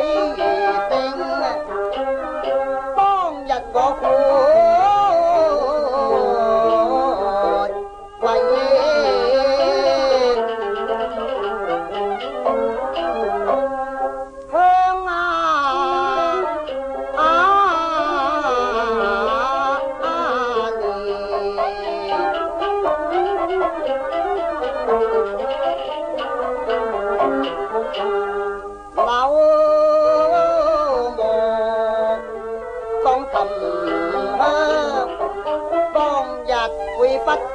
Oh,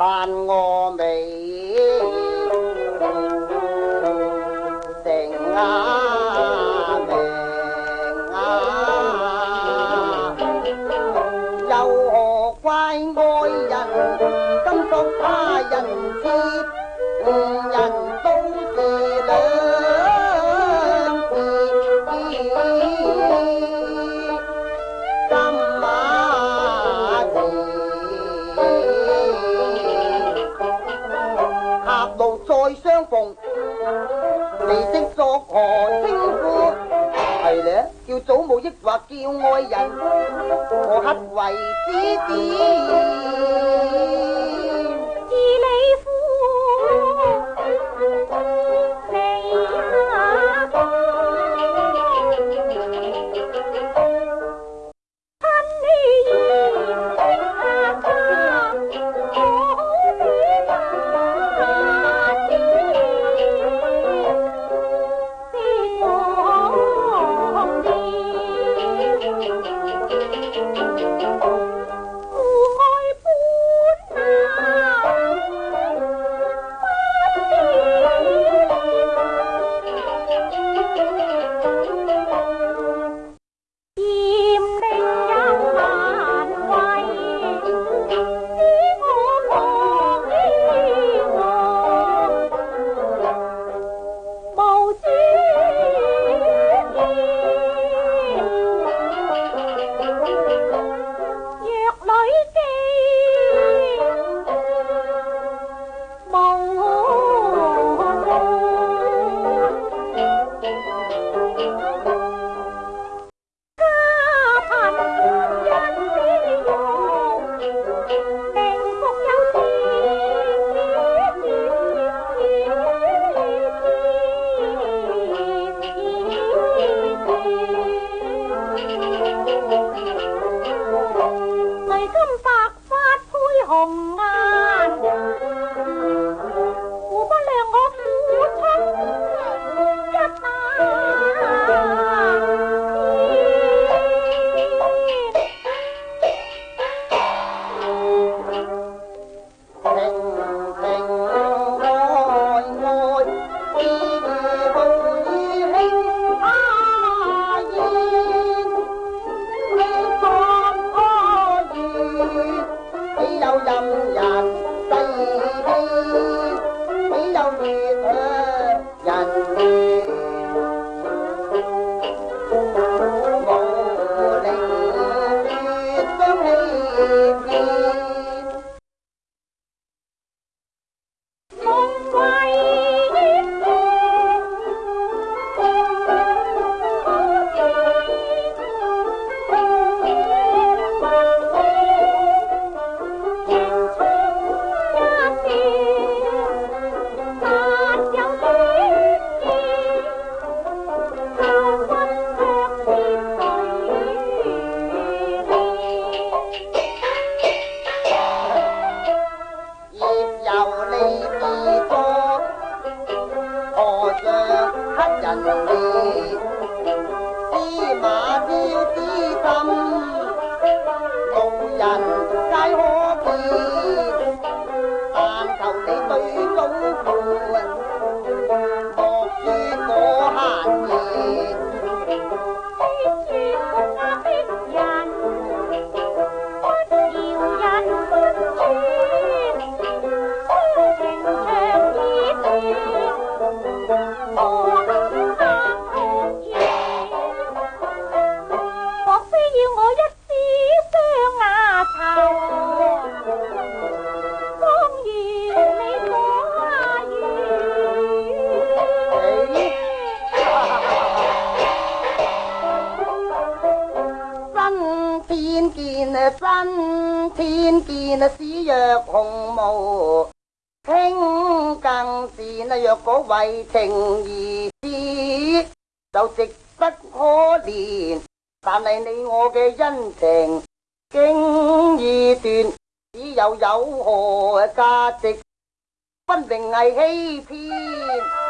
than ngô mê 见真天见死若红毛，轻更是若果为情而死，就值得可怜。但系你我嘅恩情经已断，只有有何价值，分明系欺骗。